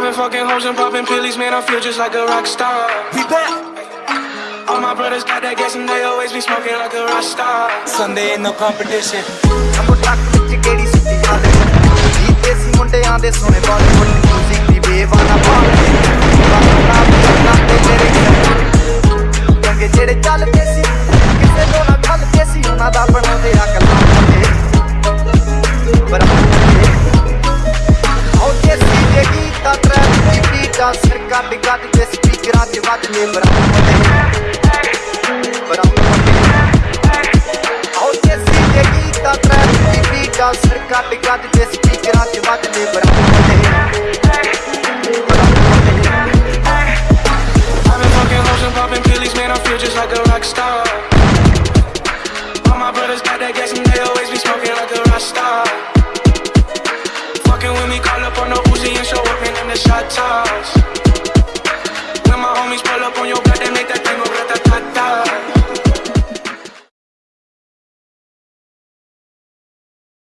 I've been fucking hoes and popping pillies, man. I feel just like a rock star. We back. All my brothers got that gas and they always be smoking like a rock star. Sunday no competition. ਅੰਬੋ truck ਵਿੱਚ ਕਿਹੜੀ ਸੁੱਤੀ ਹਾਲੇ ਜੀ ਦੇਸੀ ਮੁੰਡਿਆਂ ਦੇ ਸੋਹਣੇ Bollywood music ਦੀ ਬੇਵਾਨਾ ਬਾਤ ਤੇ ਤੇਰੇ ਚੰਗੇ ਜਿਹੜੇ ਚੱਲਦੇ ਸੀ ਕਿਸੇ ਤੋਂ ਨਾ Circa got the speaker on the bad name But How they see me? I'm been fucking and popping Man I feel just like a rock star. They a on the the